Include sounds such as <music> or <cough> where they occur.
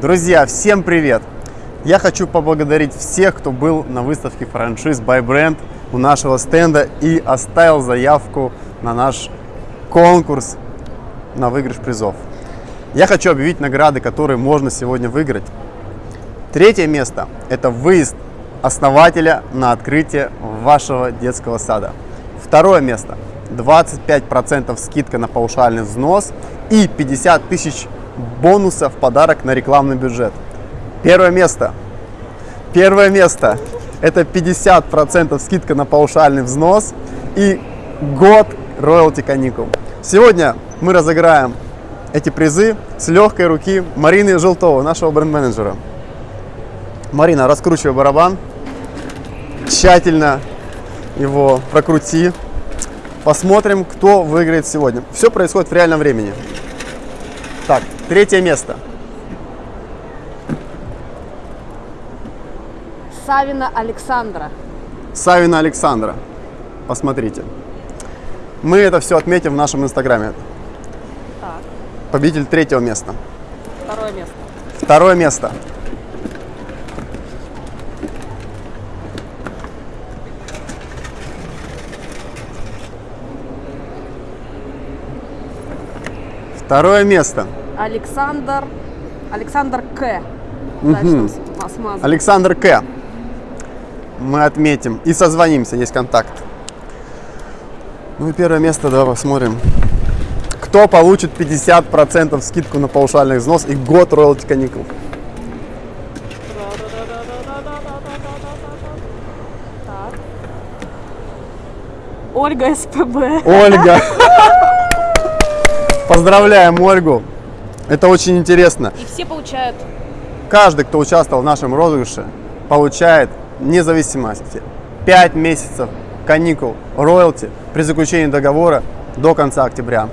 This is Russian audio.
Друзья, всем привет! Я хочу поблагодарить всех, кто был на выставке франшиз by Brand у нашего стенда и оставил заявку на наш конкурс на выигрыш призов. Я хочу объявить награды, которые можно сегодня выиграть. Третье место – это выезд основателя на открытие вашего детского сада. Второе место – 25% скидка на паушальный взнос и 50 тысяч бонусов в подарок на рекламный бюджет. Первое место. Первое место – это 50% скидка на паушальный взнос и год роялти каникул. Сегодня мы разыграем эти призы с легкой руки Марины Желтова, нашего бренд-менеджера. Марина, раскручивай барабан, тщательно его прокрути. Посмотрим, кто выиграет сегодня. Все происходит в реальном времени. Так, третье место. Савина Александра. Савина Александра. Посмотрите. Мы это все отметим в нашем инстаграме. Так, Победитель третьего места. второе место. Второе место. Второе место. Александр. Александр К. Смазано. Александр К. Мы отметим и созвонимся, есть контакт. Ну и первое место, давай посмотрим. Кто получит 50% скидку на паушальный взнос и год роялти каникул? Ольга СПБ. Ольга. <laughs> Поздравляем Ольгу. Это очень интересно. И все получают Каждый, кто участвовал в нашем розыгрыше, получает вне зависимости 5 месяцев каникул роялти при заключении договора до конца октября.